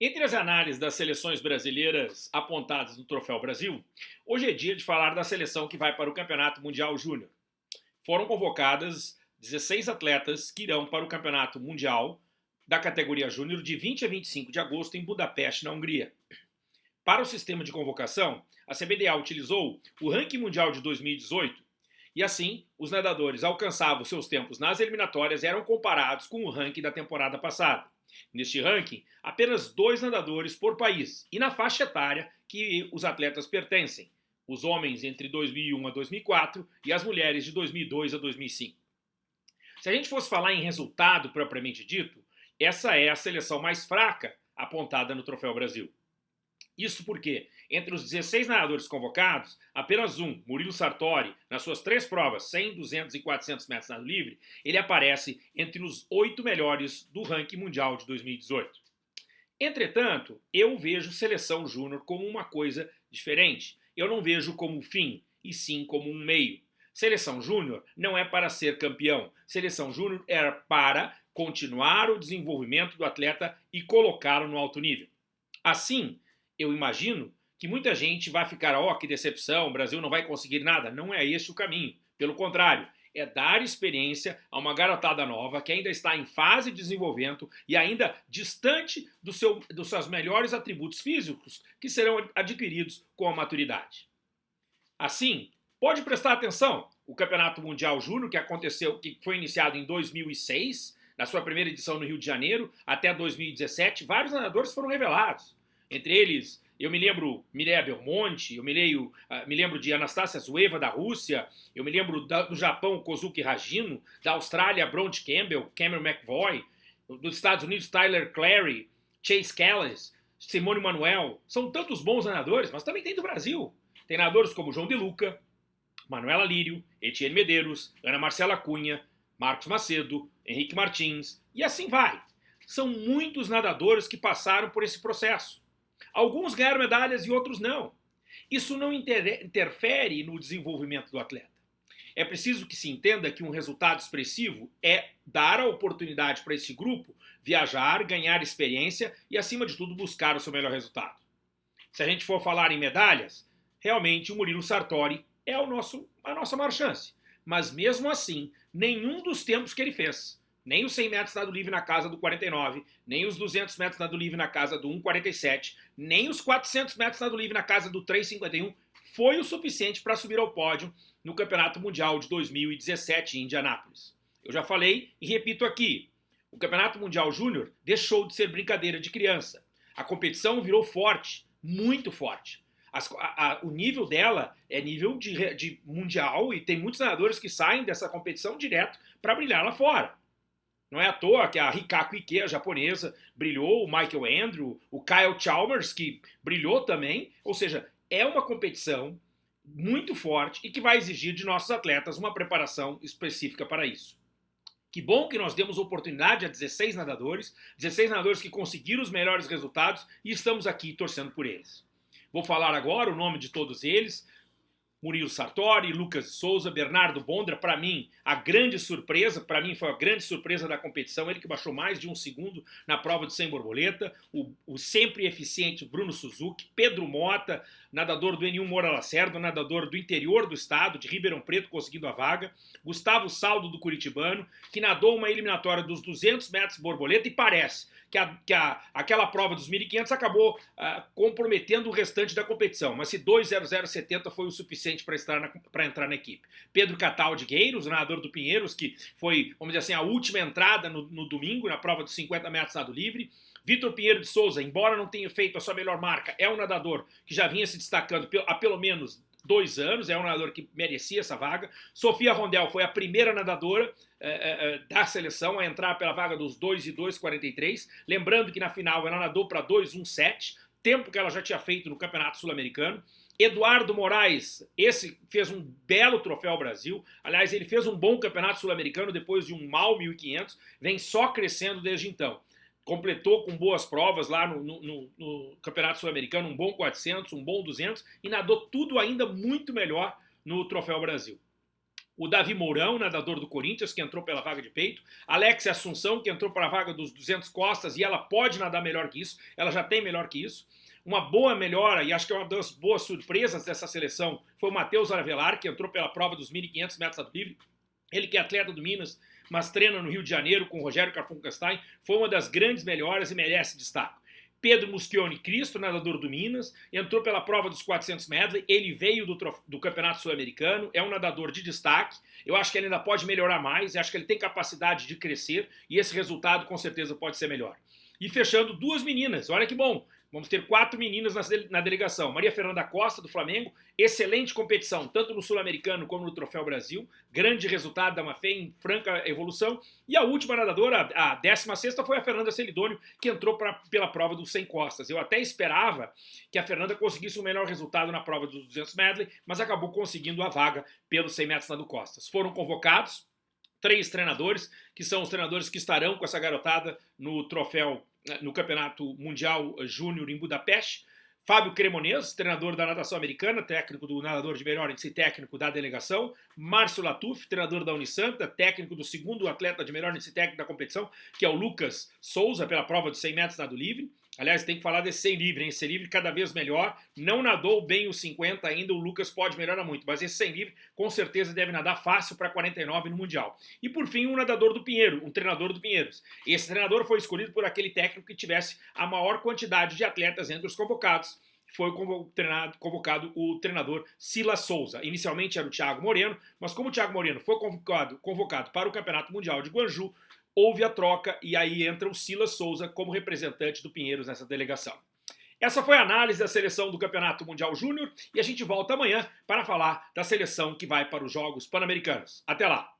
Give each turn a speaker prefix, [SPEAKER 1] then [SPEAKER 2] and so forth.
[SPEAKER 1] Entre as análises das seleções brasileiras apontadas no Troféu Brasil, hoje é dia de falar da seleção que vai para o Campeonato Mundial Júnior. Foram convocadas 16 atletas que irão para o Campeonato Mundial da categoria Júnior de 20 a 25 de agosto em Budapeste, na Hungria. Para o sistema de convocação, a CBDA utilizou o ranking mundial de 2018 e assim os nadadores alcançavam seus tempos nas eliminatórias e eram comparados com o ranking da temporada passada. Neste ranking, apenas dois nadadores por país e na faixa etária que os atletas pertencem, os homens entre 2001 a 2004 e as mulheres de 2002 a 2005. Se a gente fosse falar em resultado propriamente dito, essa é a seleção mais fraca apontada no Troféu Brasil. Isso porque, entre os 16 nadadores convocados, apenas um, Murilo Sartori, nas suas três provas, 100, 200 e 400 metros nado livre, ele aparece entre os oito melhores do ranking mundial de 2018. Entretanto, eu vejo seleção júnior como uma coisa diferente. Eu não vejo como fim, e sim como um meio. Seleção júnior não é para ser campeão. Seleção júnior é para continuar o desenvolvimento do atleta e colocá-lo no alto nível. Assim, eu imagino que muita gente vai ficar, ó, oh, que decepção, o Brasil não vai conseguir nada. Não é esse o caminho. Pelo contrário, é dar experiência a uma garotada nova que ainda está em fase de desenvolvimento e ainda distante do seu, dos seus melhores atributos físicos que serão adquiridos com a maturidade. Assim, pode prestar atenção, o Campeonato Mundial Júnior, que aconteceu, que foi iniciado em 2006, na sua primeira edição no Rio de Janeiro, até 2017, vários nadadores foram revelados. Entre eles, eu me lembro Mireia Belmonte, eu me, leio, uh, me lembro de Anastasia Zueva, da Rússia, eu me lembro da, do Japão, Kozuki Ragino, da Austrália, Bront Campbell, Cameron McVoy, dos Estados Unidos, Tyler Clary, Chase Callis, Simone Manuel. São tantos bons nadadores, mas também tem do Brasil. Tem nadadores como João De Luca, Manuela Lírio, Etienne Medeiros, Ana Marcela Cunha, Marcos Macedo, Henrique Martins, e assim vai. São muitos nadadores que passaram por esse processo. Alguns ganharam medalhas e outros não. Isso não interfere no desenvolvimento do atleta. É preciso que se entenda que um resultado expressivo é dar a oportunidade para esse grupo viajar, ganhar experiência e, acima de tudo, buscar o seu melhor resultado. Se a gente for falar em medalhas, realmente o Murilo Sartori é o nosso, a nossa maior chance. Mas mesmo assim, nenhum dos tempos que ele fez nem os 100 metros nado livre na casa do 49, nem os 200 metros nado livre na casa do 1,47, nem os 400 metros nado livre na casa do 3,51 foi o suficiente para subir ao pódio no Campeonato Mundial de 2017 em Indianápolis. Eu já falei e repito aqui, o Campeonato Mundial Júnior deixou de ser brincadeira de criança. A competição virou forte, muito forte. As, a, a, o nível dela é nível de, de mundial e tem muitos nadadores que saem dessa competição direto para brilhar lá fora. Não é à toa que a Rikako Ike, a japonesa, brilhou, o Michael Andrew, o Kyle Chalmers, que brilhou também. Ou seja, é uma competição muito forte e que vai exigir de nossos atletas uma preparação específica para isso. Que bom que nós demos oportunidade a 16 nadadores, 16 nadadores que conseguiram os melhores resultados e estamos aqui torcendo por eles. Vou falar agora o nome de todos eles, Murilo Sartori, Lucas Souza, Bernardo Bondra, para mim, a grande surpresa, para mim foi a grande surpresa da competição, ele que baixou mais de um segundo na prova de 100 borboleta, o, o sempre eficiente Bruno Suzuki, Pedro Mota, nadador do N1 Moura Lacerda, nadador do interior do estado, de Ribeirão Preto, conseguindo a vaga, Gustavo Saldo do Curitibano, que nadou uma eliminatória dos 200 metros borboleta e parece que, a, que a, aquela prova dos 1.500 acabou uh, comprometendo o restante da competição, mas se 2.0070 foi o suficiente para entrar na equipe. Pedro Catal Gueiros, nadador do Pinheiros, que foi, vamos dizer assim, a última entrada no, no domingo, na prova dos 50 metros nado livre, Vitor Pinheiro de Souza, embora não tenha feito a sua melhor marca, é um nadador que já vinha se destacando há pelo menos dois anos, é um nadador que merecia essa vaga. Sofia Rondel foi a primeira nadadora é, é, da seleção a entrar pela vaga dos 2 e 2,43. Lembrando que na final ela nadou para 2,17, tempo que ela já tinha feito no Campeonato Sul-Americano. Eduardo Moraes, esse fez um belo troféu Brasil. Aliás, ele fez um bom campeonato sul-americano depois de um mal 1500, vem só crescendo desde então completou com boas provas lá no, no, no Campeonato Sul-Americano, um bom 400, um bom 200 e nadou tudo ainda muito melhor no Troféu Brasil. O Davi Mourão, nadador do Corinthians, que entrou pela vaga de peito, Alex Assunção, que entrou para a vaga dos 200 costas, e ela pode nadar melhor que isso, ela já tem melhor que isso. Uma boa melhora, e acho que é uma das boas surpresas dessa seleção, foi o Matheus Aravelar, que entrou pela prova dos 1.500 metros livre. Ele que é atleta do Minas, mas treina no Rio de Janeiro com o Rogério Carfunkenstein, foi uma das grandes melhoras e merece destaque. Pedro Muschione Cristo, nadador do Minas, entrou pela prova dos 400 medley, ele veio do, do Campeonato Sul-Americano, é um nadador de destaque, eu acho que ele ainda pode melhorar mais, acho que ele tem capacidade de crescer e esse resultado com certeza pode ser melhor. E fechando, duas meninas, olha que bom, Vamos ter quatro meninas na delegação. Maria Fernanda Costa, do Flamengo, excelente competição, tanto no Sul-Americano como no Troféu Brasil. Grande resultado da Mafé em franca evolução. E a última nadadora, a 16 foi a Fernanda Celidônio, que entrou pra, pela prova dos 100 costas. Eu até esperava que a Fernanda conseguisse um melhor resultado na prova dos 200 medley, mas acabou conseguindo a vaga pelos 100 metros nado costas. Foram convocados três treinadores, que são os treinadores que estarão com essa garotada no troféu no Campeonato Mundial Júnior em Budapeste. Fábio Cremonese, treinador da natação americana, técnico do nadador de melhor índice técnico da delegação. Márcio Latuf, treinador da Unisanta, técnico do segundo atleta de melhor índice técnico da competição, que é o Lucas Souza, pela prova de 100 metros nado livre. Aliás, tem que falar desse 100 livre, hein? Esse 100 livre cada vez melhor. Não nadou bem os 50 ainda, o Lucas pode melhorar muito, mas esse 100 livre com certeza deve nadar fácil para 49 no Mundial. E por fim, um nadador do Pinheiro, um treinador do Pinheiros. Esse treinador foi escolhido por aquele técnico que tivesse a maior quantidade de atletas entre os convocados. Foi convocado o treinador Silas Souza. Inicialmente era o Thiago Moreno, mas como o Thiago Moreno foi convocado, convocado para o Campeonato Mundial de Guangzhou, houve a troca e aí entra o Silas Souza como representante do Pinheiros nessa delegação. Essa foi a análise da seleção do Campeonato Mundial Júnior e a gente volta amanhã para falar da seleção que vai para os Jogos Pan-Americanos. Até lá!